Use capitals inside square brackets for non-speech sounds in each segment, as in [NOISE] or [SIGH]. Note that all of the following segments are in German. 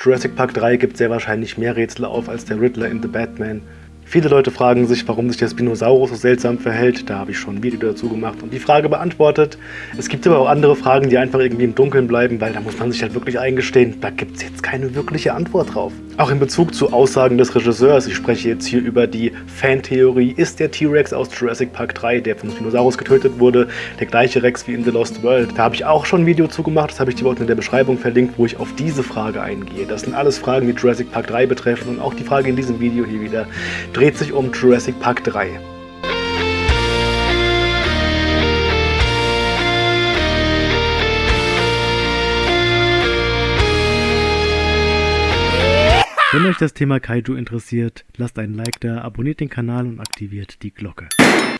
Jurassic Park 3 gibt sehr wahrscheinlich mehr Rätsel auf als der Riddler in The Batman. Viele Leute fragen sich, warum sich der Spinosaurus so seltsam verhält. Da habe ich schon ein Video dazu gemacht und die Frage beantwortet. Es gibt aber auch andere Fragen, die einfach irgendwie im Dunkeln bleiben, weil da muss man sich halt wirklich eingestehen, da gibt es jetzt keine wirkliche Antwort drauf. Auch in Bezug zu Aussagen des Regisseurs, ich spreche jetzt hier über die Fantheorie, ist der T-Rex aus Jurassic Park 3, der vom Spinosaurus getötet wurde, der gleiche Rex wie in The Lost World. Da habe ich auch schon ein Video zu gemacht, das habe ich dir unten in der Beschreibung verlinkt, wo ich auf diese Frage eingehe. Das sind alles Fragen, die Jurassic Park 3 betreffen und auch die Frage in diesem Video hier wieder dreht sich um Jurassic Park 3. Wenn euch das Thema Kaiju interessiert, lasst einen Like da, abonniert den Kanal und aktiviert die Glocke.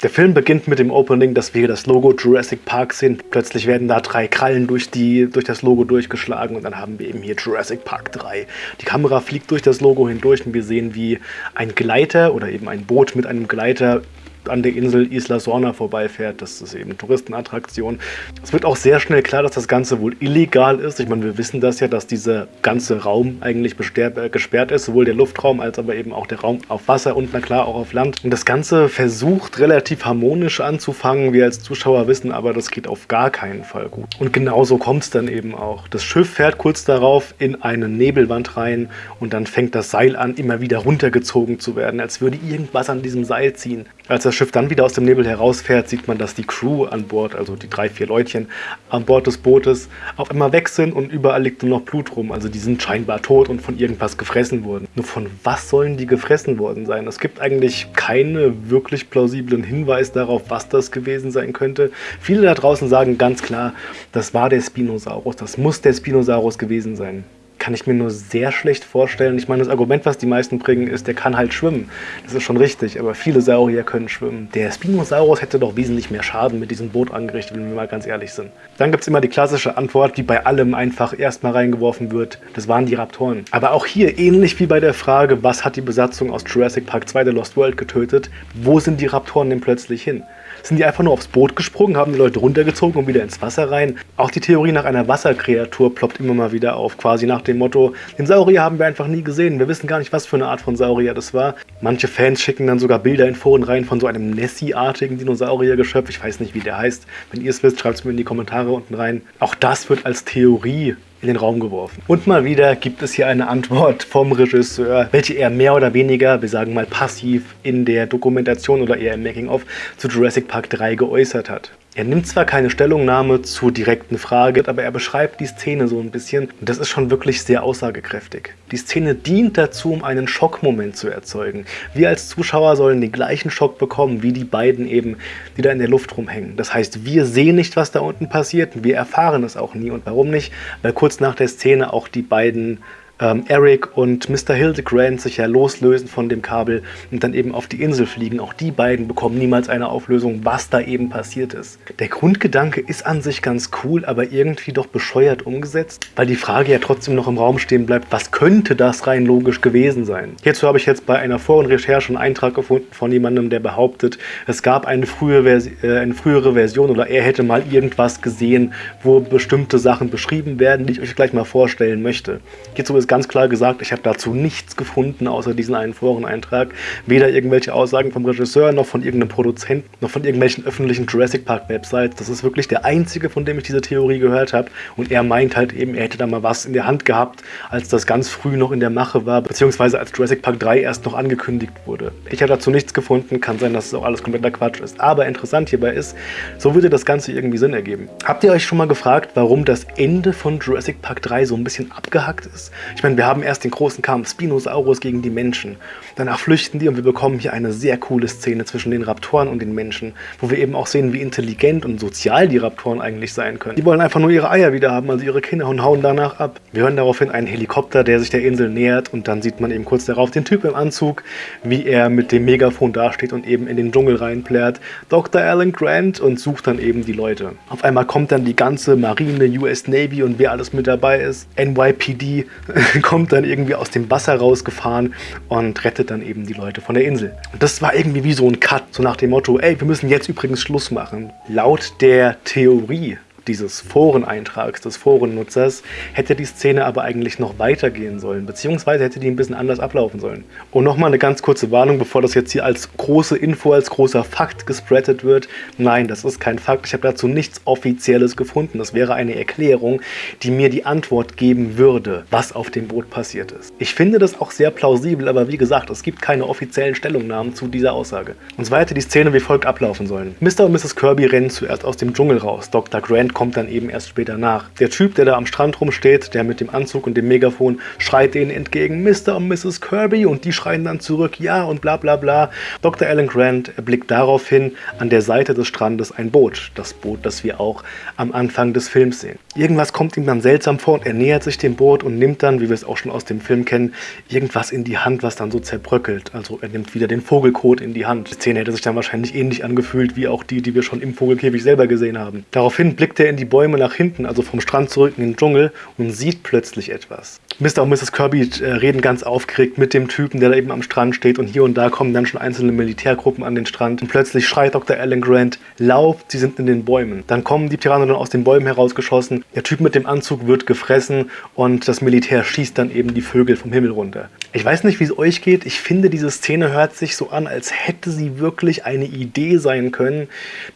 Der Film beginnt mit dem Opening, dass wir das Logo Jurassic Park sehen. Plötzlich werden da drei Krallen durch, die, durch das Logo durchgeschlagen und dann haben wir eben hier Jurassic Park 3. Die Kamera fliegt durch das Logo hindurch und wir sehen, wie ein Gleiter oder eben ein Boot mit einem Gleiter an der Insel Isla Sorna vorbeifährt. Das ist eben Touristenattraktion. Es wird auch sehr schnell klar, dass das Ganze wohl illegal ist. Ich meine, wir wissen das ja, dass dieser ganze Raum eigentlich äh, gesperrt ist, sowohl der Luftraum als aber eben auch der Raum auf Wasser und na klar auch auf Land. Und das Ganze versucht relativ harmonisch anzufangen. Wir als Zuschauer wissen aber, das geht auf gar keinen Fall gut. Und genauso kommt es dann eben auch. Das Schiff fährt kurz darauf in eine Nebelwand rein und dann fängt das Seil an, immer wieder runtergezogen zu werden, als würde irgendwas an diesem Seil ziehen. Als das Schiff dann wieder aus dem Nebel herausfährt, sieht man, dass die Crew an Bord, also die drei, vier Leutchen an Bord des Bootes, auf einmal weg sind und überall liegt nur noch Blut rum. Also die sind scheinbar tot und von irgendwas gefressen worden. Nur von was sollen die gefressen worden sein? Es gibt eigentlich keine wirklich plausiblen Hinweise darauf, was das gewesen sein könnte. Viele da draußen sagen ganz klar, das war der Spinosaurus, das muss der Spinosaurus gewesen sein kann ich mir nur sehr schlecht vorstellen. Ich meine, das Argument, was die meisten bringen, ist, der kann halt schwimmen. Das ist schon richtig, aber viele Saurier können schwimmen. Der Spinosaurus hätte doch wesentlich mehr Schaden mit diesem Boot angerichtet, wenn wir mal ganz ehrlich sind. Dann gibt es immer die klassische Antwort, die bei allem einfach erstmal reingeworfen wird. Das waren die Raptoren. Aber auch hier, ähnlich wie bei der Frage, was hat die Besatzung aus Jurassic Park 2 The Lost World getötet, wo sind die Raptoren denn plötzlich hin? sind die einfach nur aufs Boot gesprungen, haben die Leute runtergezogen und wieder ins Wasser rein. Auch die Theorie nach einer Wasserkreatur ploppt immer mal wieder auf, quasi nach dem Motto, den Saurier haben wir einfach nie gesehen, wir wissen gar nicht, was für eine Art von Saurier das war. Manche Fans schicken dann sogar Bilder in Foren rein von so einem Nessie-artigen Dinosauriergeschöpf, ich weiß nicht, wie der heißt. Wenn ihr es wisst, schreibt es mir in die Kommentare unten rein. Auch das wird als Theorie in den Raum geworfen. Und mal wieder gibt es hier eine Antwort vom Regisseur, welche er mehr oder weniger, wir sagen mal passiv, in der Dokumentation oder eher im Making-of zu Jurassic Park 3 geäußert hat. Er nimmt zwar keine Stellungnahme zur direkten Frage, aber er beschreibt die Szene so ein bisschen und das ist schon wirklich sehr aussagekräftig. Die Szene dient dazu, um einen Schockmoment zu erzeugen. Wir als Zuschauer sollen den gleichen Schock bekommen, wie die beiden eben, die da in der Luft rumhängen. Das heißt, wir sehen nicht, was da unten passiert wir erfahren es auch nie. Und warum nicht? Weil kurz nach der Szene auch die beiden ähm, Eric und Mr. Hildegrand sich ja loslösen von dem Kabel und dann eben auf die Insel fliegen. Auch die beiden bekommen niemals eine Auflösung, was da eben passiert ist. Der Grundgedanke ist an sich ganz cool, aber irgendwie doch bescheuert umgesetzt, weil die Frage ja trotzdem noch im Raum stehen bleibt, was könnte das rein logisch gewesen sein? Hierzu habe ich jetzt bei einer Vor- und Recherche einen Eintrag gefunden von jemandem, der behauptet, es gab eine, frühe äh, eine frühere Version oder er hätte mal irgendwas gesehen, wo bestimmte Sachen beschrieben werden, die ich euch gleich mal vorstellen möchte. Hierzu ist ganz klar gesagt, ich habe dazu nichts gefunden, außer diesen einen Foreneintrag. Weder irgendwelche Aussagen vom Regisseur, noch von irgendeinem Produzenten, noch von irgendwelchen öffentlichen Jurassic Park Websites. Das ist wirklich der einzige, von dem ich diese Theorie gehört habe. Und er meint halt eben, er hätte da mal was in der Hand gehabt, als das ganz früh noch in der Mache war, beziehungsweise als Jurassic Park 3 erst noch angekündigt wurde. Ich habe dazu nichts gefunden, kann sein, dass es auch alles kompletter Quatsch ist. Aber interessant hierbei ist, so würde das Ganze irgendwie Sinn ergeben. Habt ihr euch schon mal gefragt, warum das Ende von Jurassic Park 3 so ein bisschen abgehackt ist? Ich meine, wir haben erst den großen Kampf Spinosaurus gegen die Menschen. Danach flüchten die und wir bekommen hier eine sehr coole Szene zwischen den Raptoren und den Menschen, wo wir eben auch sehen, wie intelligent und sozial die Raptoren eigentlich sein können. Die wollen einfach nur ihre Eier wieder haben, also ihre Kinder und hauen danach ab. Wir hören daraufhin einen Helikopter, der sich der Insel nähert und dann sieht man eben kurz darauf den Typ im Anzug, wie er mit dem Megafon dasteht und eben in den Dschungel reinplärt. Dr. Alan Grant und sucht dann eben die Leute. Auf einmal kommt dann die ganze Marine, US Navy und wer alles mit dabei ist. NYPD [LAUGHS] [LAUGHS] kommt dann irgendwie aus dem Wasser rausgefahren und rettet dann eben die Leute von der Insel. Und das war irgendwie wie so ein Cut, so nach dem Motto, ey, wir müssen jetzt übrigens Schluss machen. Laut der Theorie dieses Foreneintrags, des Forennutzers, hätte die Szene aber eigentlich noch weitergehen sollen, beziehungsweise hätte die ein bisschen anders ablaufen sollen. Und nochmal eine ganz kurze Warnung, bevor das jetzt hier als große Info, als großer Fakt gespreadet wird. Nein, das ist kein Fakt. Ich habe dazu nichts Offizielles gefunden. Das wäre eine Erklärung, die mir die Antwort geben würde, was auf dem Boot passiert ist. Ich finde das auch sehr plausibel, aber wie gesagt, es gibt keine offiziellen Stellungnahmen zu dieser Aussage. Und zwar hätte die Szene wie folgt ablaufen sollen. Mr. und Mrs. Kirby rennen zuerst aus dem Dschungel raus. Dr. Grant kommt dann eben erst später nach. Der Typ, der da am Strand rumsteht, der mit dem Anzug und dem Megafon, schreit denen entgegen, Mr. und Mrs. Kirby und die schreien dann zurück, ja und bla bla bla. Dr. Alan Grant erblickt daraufhin an der Seite des Strandes ein Boot. Das Boot, das wir auch am Anfang des Films sehen. Irgendwas kommt ihm dann seltsam vor und er nähert sich dem Boot und nimmt dann, wie wir es auch schon aus dem Film kennen, irgendwas in die Hand, was dann so zerbröckelt. Also er nimmt wieder den Vogelkot in die Hand. Die Szene hätte sich dann wahrscheinlich ähnlich angefühlt wie auch die, die wir schon im Vogelkäfig selber gesehen haben. Daraufhin blickt er in die Bäume nach hinten, also vom Strand zurück in den Dschungel und sieht plötzlich etwas. Mr. und Mrs. Kirby äh, reden ganz aufgeregt mit dem Typen, der da eben am Strand steht und hier und da kommen dann schon einzelne Militärgruppen an den Strand und plötzlich schreit Dr. Alan Grant, lauft, sie sind in den Bäumen. Dann kommen die Pteranodon aus den Bäumen herausgeschossen, der Typ mit dem Anzug wird gefressen und das Militär schießt dann eben die Vögel vom Himmel runter. Ich weiß nicht, wie es euch geht, ich finde, diese Szene hört sich so an, als hätte sie wirklich eine Idee sein können,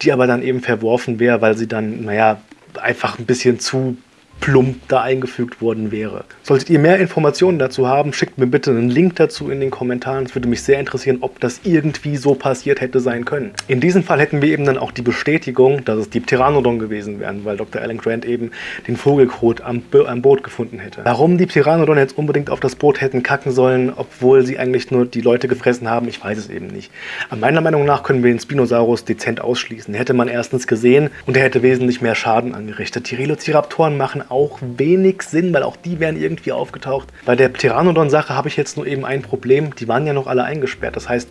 die aber dann eben verworfen wäre, weil sie dann, naja, einfach ein bisschen zu plump da eingefügt worden wäre. Solltet ihr mehr Informationen dazu haben, schickt mir bitte einen Link dazu in den Kommentaren. Es würde mich sehr interessieren, ob das irgendwie so passiert hätte sein können. In diesem Fall hätten wir eben dann auch die Bestätigung, dass es die Pteranodon gewesen wären, weil Dr. Alan Grant eben den Vogelkot am, am Boot gefunden hätte. Warum die Pteranodon jetzt unbedingt auf das Boot hätten kacken sollen, obwohl sie eigentlich nur die Leute gefressen haben, ich weiß es eben nicht. Aber meiner Meinung nach können wir den Spinosaurus dezent ausschließen. Hätte man erstens gesehen und er hätte wesentlich mehr Schaden angerichtet. Die Velociraptoren machen auch wenig Sinn, weil auch die wären irgendwie aufgetaucht. Bei der Pteranodon-Sache habe ich jetzt nur eben ein Problem. Die waren ja noch alle eingesperrt. Das heißt,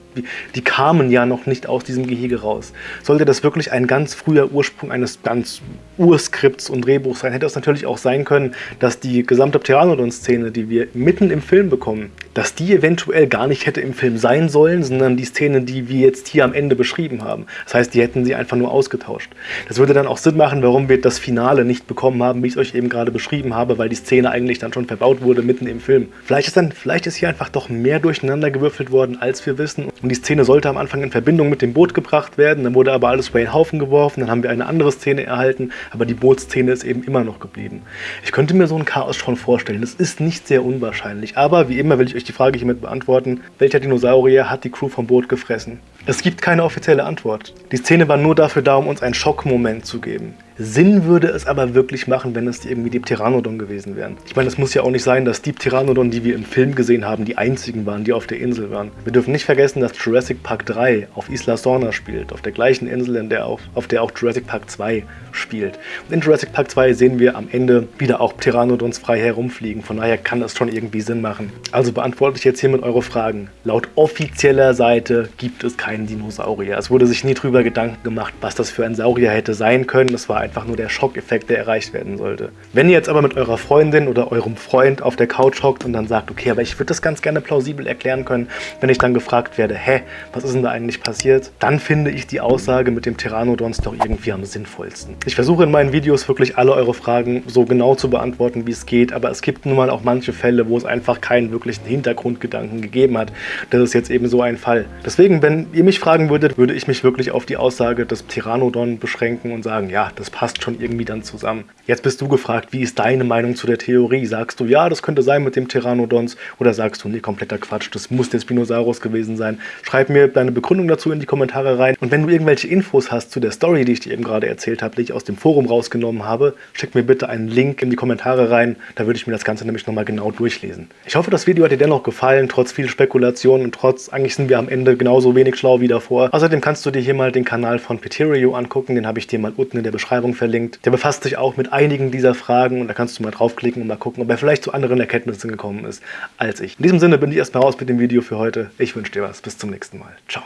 die kamen ja noch nicht aus diesem Gehege raus. Sollte das wirklich ein ganz früher Ursprung eines ganz Urskripts und Drehbuchs sein, hätte es natürlich auch sein können, dass die gesamte Pteranodon-Szene, die wir mitten im Film bekommen, dass die eventuell gar nicht hätte im Film sein sollen, sondern die Szene, die wir jetzt hier am Ende beschrieben haben. Das heißt, die hätten sie einfach nur ausgetauscht. Das würde dann auch Sinn machen, warum wir das Finale nicht bekommen haben, wie ich es euch eben gerade beschrieben habe, weil die Szene eigentlich dann schon verbaut wurde mitten im Film. Vielleicht ist, dann, vielleicht ist hier einfach doch mehr durcheinander gewürfelt worden, als wir wissen. Und die Szene sollte am Anfang in Verbindung mit dem Boot gebracht werden, dann wurde aber alles über den Haufen geworfen, dann haben wir eine andere Szene erhalten, aber die Bootsszene ist eben immer noch geblieben. Ich könnte mir so ein Chaos schon vorstellen. Das ist nicht sehr unwahrscheinlich, aber wie immer will ich euch die Frage hiermit beantworten, welcher Dinosaurier hat die Crew vom Boot gefressen? Es gibt keine offizielle Antwort. Die Szene war nur dafür da, um uns einen Schockmoment zu geben. Sinn würde es aber wirklich machen, wenn es irgendwie die Pteranodon gewesen wären. Ich meine, es muss ja auch nicht sein, dass die Pteranodon, die wir im Film gesehen haben, die einzigen waren, die auf der Insel waren. Wir dürfen nicht vergessen, dass Jurassic Park 3 auf Isla Sorna spielt, auf der gleichen Insel, in der auch, auf der auch Jurassic Park 2 spielt. Und in Jurassic Park 2 sehen wir am Ende wieder auch Pteranodons frei herumfliegen, von daher kann das schon irgendwie Sinn machen. Also beantworte ich jetzt hiermit eure Fragen. Laut offizieller Seite gibt es keinen Dinosaurier. Es wurde sich nie drüber Gedanken gemacht, was das für ein Saurier hätte sein können. Es war ein einfach nur der Schockeffekt, der erreicht werden sollte. Wenn ihr jetzt aber mit eurer Freundin oder eurem Freund auf der Couch hockt und dann sagt, okay, aber ich würde das ganz gerne plausibel erklären können, wenn ich dann gefragt werde, hä, was ist denn da eigentlich passiert? Dann finde ich die Aussage mit dem Pteranodons doch irgendwie am sinnvollsten. Ich versuche in meinen Videos wirklich alle eure Fragen so genau zu beantworten, wie es geht, aber es gibt nun mal auch manche Fälle, wo es einfach keinen wirklichen Hintergrundgedanken gegeben hat. Das ist jetzt eben so ein Fall. Deswegen, wenn ihr mich fragen würdet, würde ich mich wirklich auf die Aussage des Pteranodon beschränken und sagen, ja, das passt schon irgendwie dann zusammen. Jetzt bist du gefragt, wie ist deine Meinung zu der Theorie? Sagst du, ja, das könnte sein mit dem Pteranodons oder sagst du, nee, kompletter Quatsch, das muss der Spinosaurus gewesen sein? Schreib mir deine Begründung dazu in die Kommentare rein und wenn du irgendwelche Infos hast zu der Story, die ich dir eben gerade erzählt habe, die ich aus dem Forum rausgenommen habe, schick mir bitte einen Link in die Kommentare rein, da würde ich mir das Ganze nämlich nochmal genau durchlesen. Ich hoffe, das Video hat dir dennoch gefallen, trotz viel Spekulation und trotz, eigentlich sind wir am Ende genauso wenig schlau wie davor. Außerdem kannst du dir hier mal den Kanal von Peterio angucken, den habe ich dir mal unten in der Beschreibung Beschreibung verlinkt. Der befasst sich auch mit einigen dieser Fragen und da kannst du mal draufklicken und mal gucken, ob er vielleicht zu anderen Erkenntnissen gekommen ist als ich. In diesem Sinne bin ich erstmal raus mit dem Video für heute. Ich wünsche dir was. Bis zum nächsten Mal. Ciao.